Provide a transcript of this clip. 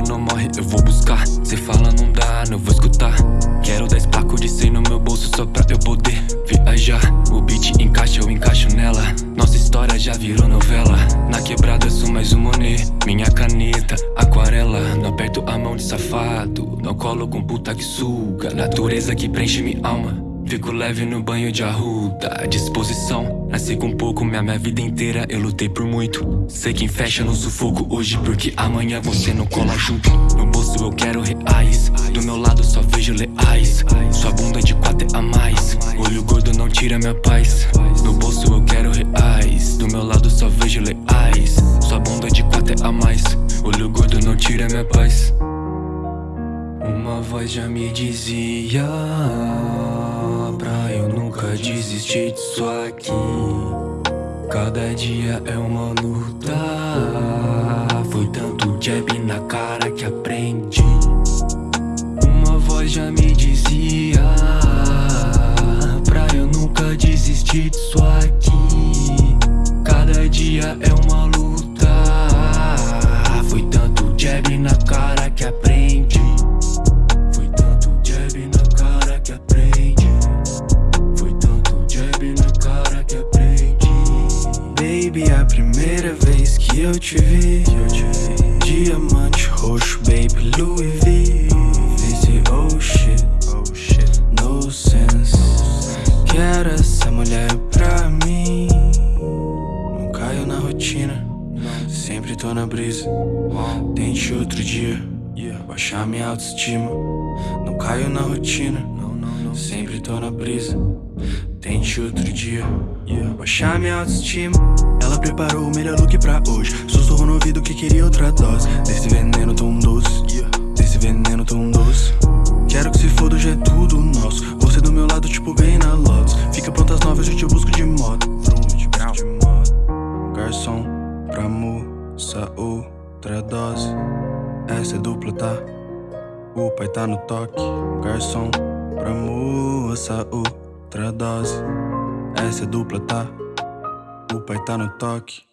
velho não morre, eu vou buscar. Cê fala não dá, não vou escutar. Quero 10 placos de 100 no meu bolso só pra eu poder viajar. O beat encaixa, eu encaixo nela. Nossa história já virou novela. Na quebrada sou mais um Monet. Minha caneta, aquarela. Não aperto a mão de safado. Não colo com puta que suga. Natureza que preenche minha alma Fico leve no banho de arruda Disposição, nasci com pouco Minha, minha vida inteira eu lutei por muito. Sei quem fecha no sufoco hoje Porque amanhã você não cola junto. No bolso eu quero reais Do meu lado só vejo leais. Sua bunda de quatro é a mais Olho gordo não tira minha paz. No bolso eu quero reais Do meu lado só vejo leais. Sua bunda de quatro é a mais Olho gordo não tira minha paz. Uma voz já me dizia Pra eu nunca desistir disso aqui. Cada dia é uma luta. Foi tanto jab na cara que aprendi. Uma voz já me dizia Pra eu nunca desistir disso Baby, a primeira vez que eu te vi, eu te vi. Diamante roxo, baby, Louis V. Disse, oh shit, oh shit, no sense. Quero essa mulher pra mim. Não caio na rotina, sempre tô na brisa. Tente outro dia, baixar minha autoestima. Não caio na rotina, sempre tô na brisa Tente outro dia, baixar minha autoestima. Ela preparou o melhor look pra hoje. Sussurrou no ouvido que queria outra dose. Desse veneno tão doce Desse veneno tão doce. Quero que se foda, hoje é tudo nosso. Você do meu lado, tipo, ganhei na Lotus. Fica pronto às nove, eu te busco de moto. Garçom, pra moça, outra dose. Essa é dupla, tá? O pai tá no toque. Garçom, pra moça, outra dose Essa dupla, tá? O pai tá no toque